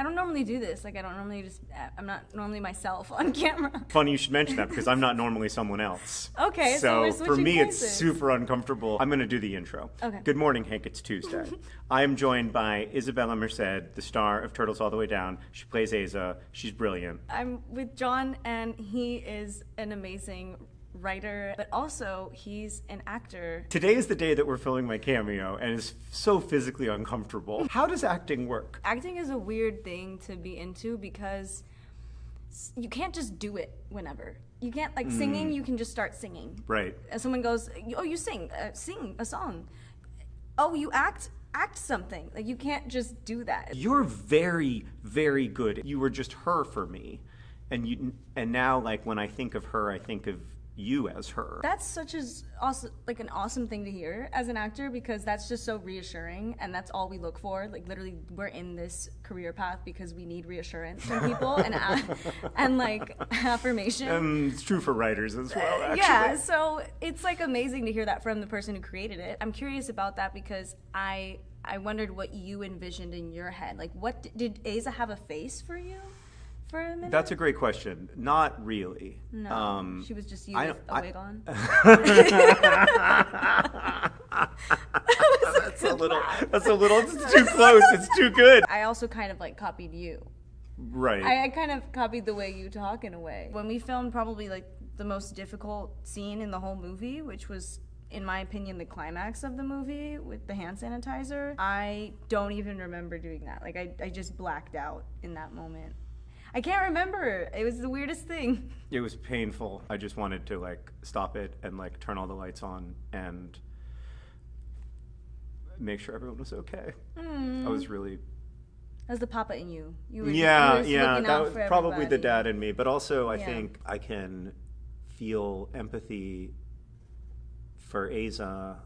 I don't normally do this. Like I don't normally just. Uh, I'm not normally myself on camera. Funny you should mention that because I'm not normally someone else. Okay, so we're for me it's super uncomfortable. I'm going to do the intro. Okay. Good morning, Hank. It's Tuesday. I am joined by Isabela Merced, the star of Turtles All the Way Down. She plays Aza. She's brilliant. I'm with John, and he is an amazing writer, but also he's an actor. Today is the day that we're filming my cameo, and it's so physically uncomfortable. How does acting work? Acting is a weird thing to be into because you can't just do it whenever. You can't like singing. You can just start singing. Right. And someone goes, "Oh, you sing, uh, sing a song." Oh, you act, act something. Like you can't just do that. You're very, very good. You were just her for me, and you. And now, like when I think of her, I think of you as her. That's such as awesome, like an awesome thing to hear as an actor because that's just so reassuring, and that's all we look for. Like literally, we're in this career path because we need reassurance from people and and like affirmation. And it's true for writers as well. Uh, actually. yeah, so it's like amazing to hear that from the person who created it. I'm curious about that because I I wondered what you envisioned in your head. Like, what did Aza have a face for you for a minute? That's a great question. Not really. no, Um, she was just you I with a I- wig on. that's a little. That's a little. It's too close. It's too good. I also kind of like copied you. Right. I, I kind of copied the way you talk in a way. When we filmed probably like the most difficult scene in the whole movie, which was in my opinion the climax of the movie with the hand sanitizer, I don't even remember doing that. Like I, I just blacked out in that moment. I can't remember. It was the weirdest thing. It was painful. I just wanted to like stop it and like turn all the lights on and make sure everyone was okay. Mm-hmm. I was really That was the papa in you. You were, yeah, you were just yeah. That was probably the dad in me, but also I Yeah. think I can feel empathy for Aza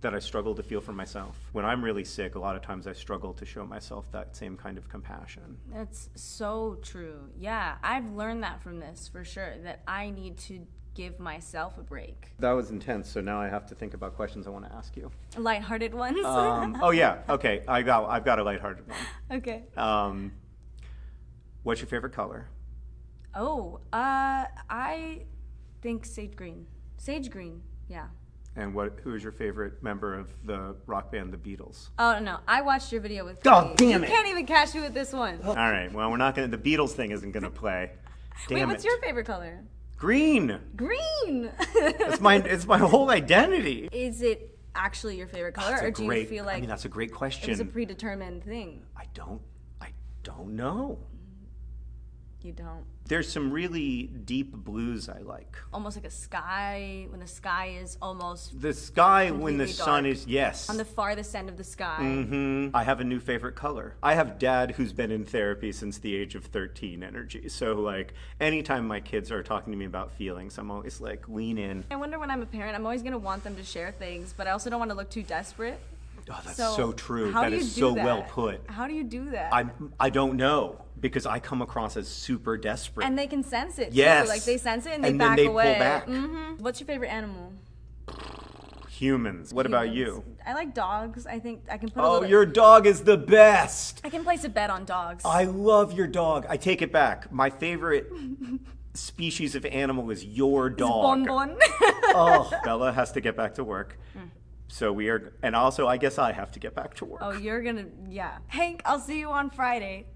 that I struggle to feel for myself. When I'm really sick, a lot of times I struggle to show myself that same kind of compassion. That's so true. Yeah, I've learned that from this for sure. That I need to give myself a break. That was intense, so now I have to think about questions I want to ask you. Lighthearted ones. Um, oh yeah, okay. I got I've got a lighthearted one. okay. Um, what's your favorite color? Oh, uh, I think sage green. Sage green. Yeah. And what who is your favorite member of the rock band The Beatles? Oh no, I watched your video with. Oh, Cody. damn you it. can't even catch me with this one. Oh. All right. Well, we're not gonna. The Beatles thing isn't gonna play. Damn Wait, what's it. your favorite color? Green. Green. It's my it's my whole identity. Is it actually your favorite color, That's or do great. you feel like? I mean, that's a great it question. was a predetermined thing? I don't. I don't know. You don't. There's some really deep blues I like. Almost like a sky when the sky is almost The sky when the Completely sun is yes. on the farthest end of the sky. hmm I have a new favorite color. I have dad who's been in therapy since the age of 13 energy. So like anytime my kids are talking to me about feelings, I'm always like lean in. I wonder when I'm a parent, I'm always gonna want them to share things, but I also don't want to look too desperate. Oh, that's So, so, true. That is so that? well put. How do you do that? I I don't know because I come across as super desperate. and they can sense it. Yes. Too. Like they sense it and they And then back they pull away. back. hmm What's your favorite animal? Humans. What about you? I like dogs. I think I can put a Oh, your dog is the best. I can place a bet on dogs. I love your dog. I take it back. My favorite species of animal is your dog. Bon bon. oh, Bella has to get back to work. So we are, and also I guess I have to get back to work. oh, you're gonna. Yeah. Hank, I'll see you on Friday.